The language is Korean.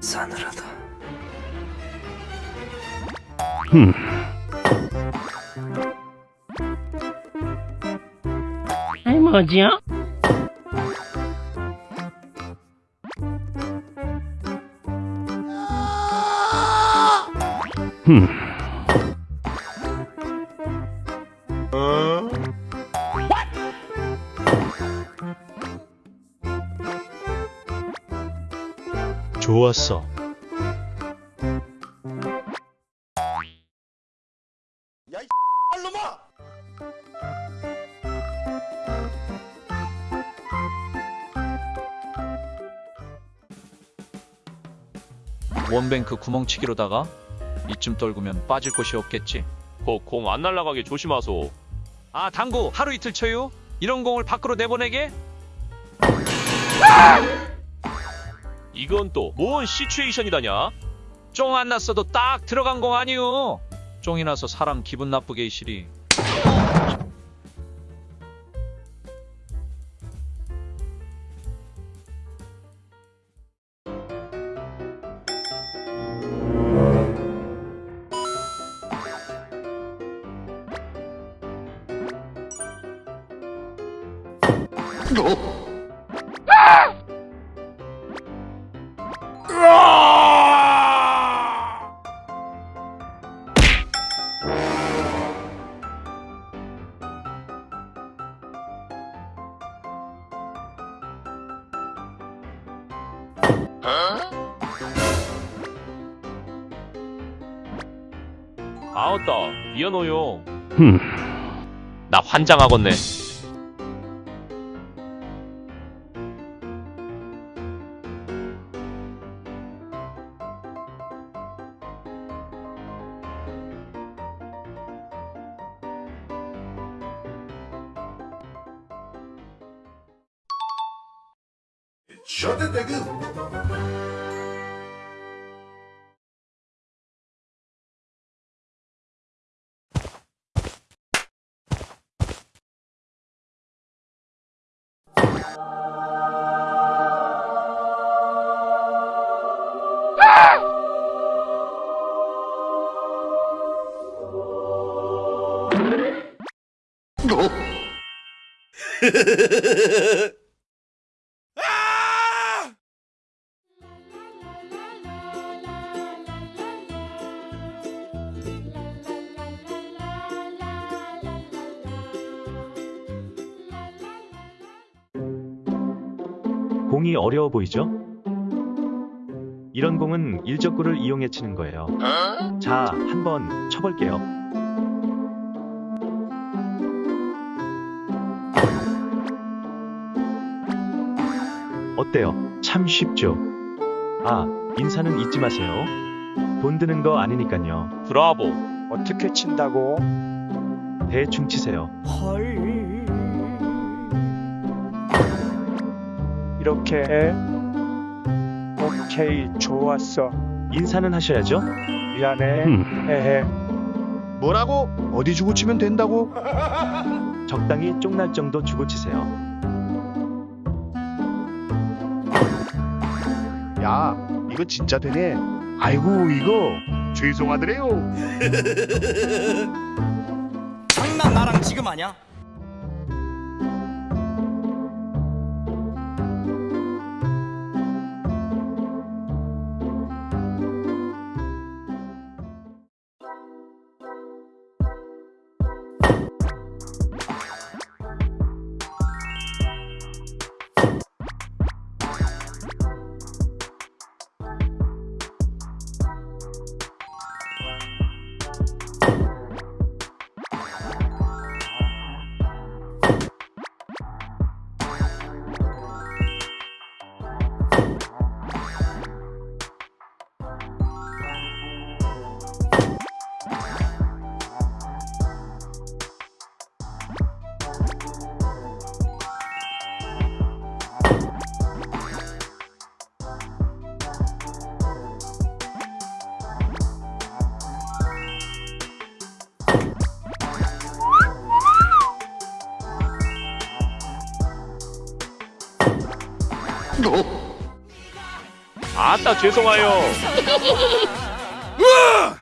싸늘하다. 아이 뭐지요? 좋았어. 원뱅크 구멍치기로다가 이쯤 떨구면 빠질 곳이 없겠지. 공안 날아가게 조심하소. 아 당구 하루 이틀 쳐요? 이런 공을 밖으로 내보내게? 이건 또 뭔 시츄에이션이다냐? 쫑 안 났어도 딱 들어간 공 아니요. 쫑이 나서 사람 기분 나쁘게 이시리. 아 웃다. 미안해요. 나 환장하겠네. Shorty Tegu. No. 공이 어려워 보이죠? 이런 공은 일적구를 이용해 치는 거예요. 자, 한번 쳐볼게요. 어때요? 참 쉽죠? 아, 인사는 잊지 마세요. 돈 드는 거 아니니깐요. 브라보. 어떻게 친다고? 대충 치세요. 이렇게 해? 오케이, 좋았어. 인사는 하셔야죠? 미안해. 헤헤. 뭐라고? 어디 주고 치면 된다고? 적당히 쪽날 정도 주고 치세요. 야, 이거 진짜 되네. 아이고, 이거 죄송하더래요. 장난 나랑 지금 하냐? 아따 죄송해요